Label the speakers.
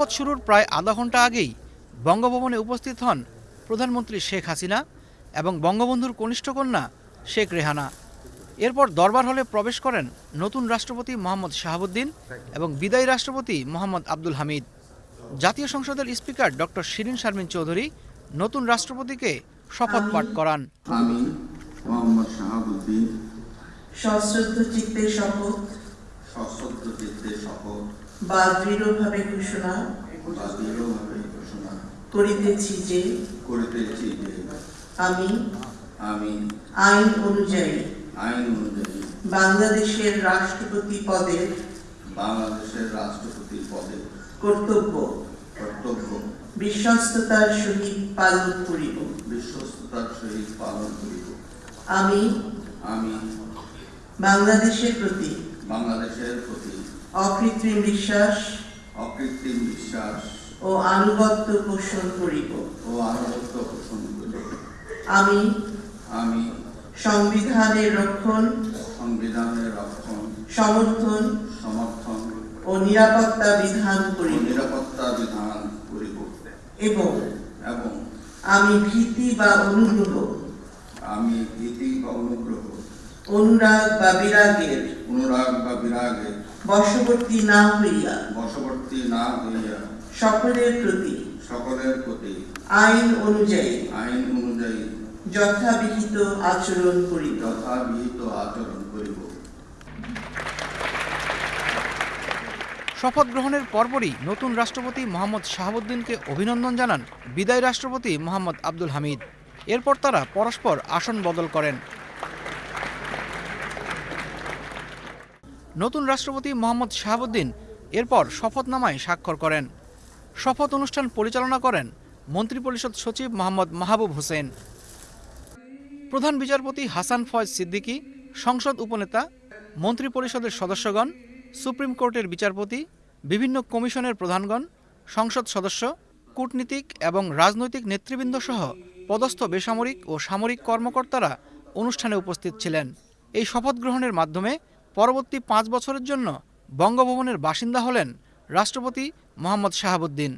Speaker 1: শপথ শুরুর প্রায় আধা ঘণ্টা আগেই বঙ্গভবনে উপস্থিত হন প্রধানমন্ত্রী শেখ হাসিনা এবং বঙ্গবন্ধুর কনিষ্ঠ কন্যা শেখ রেহানা। এরপর দরবার হলে প্রবেশ করেন নতুন রাষ্ট্রপতি মোহাম্মদ শাহাবুদ্দিন এবং বিদায়ী রাষ্ট্রপতি মোহাম্মদ আব্দুল হামিদ। জাতীয় সংসদের স্পিকার ডক্টর শিরিন শারমিন চৌধুরী নতুন রাষ্ট্রপতিকে শপথ পাঠ করান।
Speaker 2: আমি মোহাম্মদ শাহাবুদ্দিন।
Speaker 3: সশ্রদ্ধ চিত্তে শপথ।
Speaker 2: সশ্রদ্ধ চিত্তে শপথ। বা দৃঢ়ভাবে ঘোষণা
Speaker 3: করিতেছি যে
Speaker 2: করিতেছি যে
Speaker 3: আমি
Speaker 2: আমি
Speaker 3: আইন অনুযায়ী
Speaker 2: আইন অনুযায়ী
Speaker 3: বাংলাদেশের রাষ্ট্রপতি পদের
Speaker 2: বাংলাদেশের রাষ্ট্রপতি পদে
Speaker 3: কর্তব্য
Speaker 2: কর্তব্য
Speaker 3: বিশ্বস্ততার সহিত পালন করিব।
Speaker 2: বিশ্বস্ততার সহিত পালন করিব।
Speaker 3: আমি
Speaker 2: আমি
Speaker 3: বাংলাদেশের প্রতি
Speaker 2: বাংলাদেশের প্রতি
Speaker 3: অকৃত্রিম বিশ্বাস
Speaker 2: অকৃত্রিম বিশ্বাস
Speaker 3: ও আনুগত্য পোষণ করিব।
Speaker 2: ও আনুগত্য পোষণ করিব।
Speaker 3: আমি
Speaker 2: আমি
Speaker 3: সংবিধানের রক্ষণ
Speaker 2: সংবিধানের রক্ষণ
Speaker 3: সমর্থন
Speaker 2: সমর্থন
Speaker 3: ও নিরাপত্তা বিধান
Speaker 2: ও
Speaker 3: করিব।
Speaker 2: নিরাপত্তা বিধান করিব।
Speaker 3: এবং
Speaker 2: এবং
Speaker 3: আমি ভীতি বা অনুগ্রহ
Speaker 2: আমি ভীতি বা অনুগ্রহ
Speaker 3: অনুরাগ বা বিরাগের
Speaker 2: অনুরাগ বা বিরাগে
Speaker 3: বশবর্তী না হইয়া।
Speaker 2: বশবর্তী না হইয়া
Speaker 3: সকলের প্রতি
Speaker 2: সকলের প্রতি
Speaker 3: আইন অনুযায়ী
Speaker 2: আইন অনুযায়ী
Speaker 3: যথাবিহিত আচরণ করিব।
Speaker 2: যথাবিহিত আচরণ করিব।
Speaker 1: শপথ গ্রহণের পরপরই নতুন রাষ্ট্রপতি মোহাম্মদ শাহাবুদ্দিনকে অভিনন্দন জানান বিদায়ী রাষ্ট্রপতি মোহাম্মদ আব্দুল হামিদ। এরপর তারা পরস্পর আসন বদল করেন। নতুন রাষ্ট্রপতি মোহাম্মদ শাহাবুদ্দিন এরপর শপথনামায় স্বাক্ষর করেন। শপথ অনুষ্ঠান পরিচালনা করেন মন্ত্রিপরিষদ সচিব মোহাম্মদ মাহবুব হোসেন। প্রধান বিচারপতি হাসান ফয়েজ সিদ্দিকী, সংসদ উপনেতা, মন্ত্রিপরিষদের সদস্যগণ, সুপ্রিম কোর্টের বিচারপতি, বিভিন্ন কমিশনের প্রধানগণ, সংসদ সদস্য, কূটনীতিক এবং রাজনৈতিক নেতৃবৃন্দ সহ পদস্থ বেসামরিক ও সামরিক কর্মকর্তারা অনুষ্ঠানে উপস্থিত ছিলেন। এই শপথ গ্রহণের মাধ্যমে পরবর্তী পাঁচ বছরের জন্য বঙ্গভবনের বাসিন্দা হলেন রাষ্ট্রপতি মোহাম্মদ শাহাবুদ্দিন।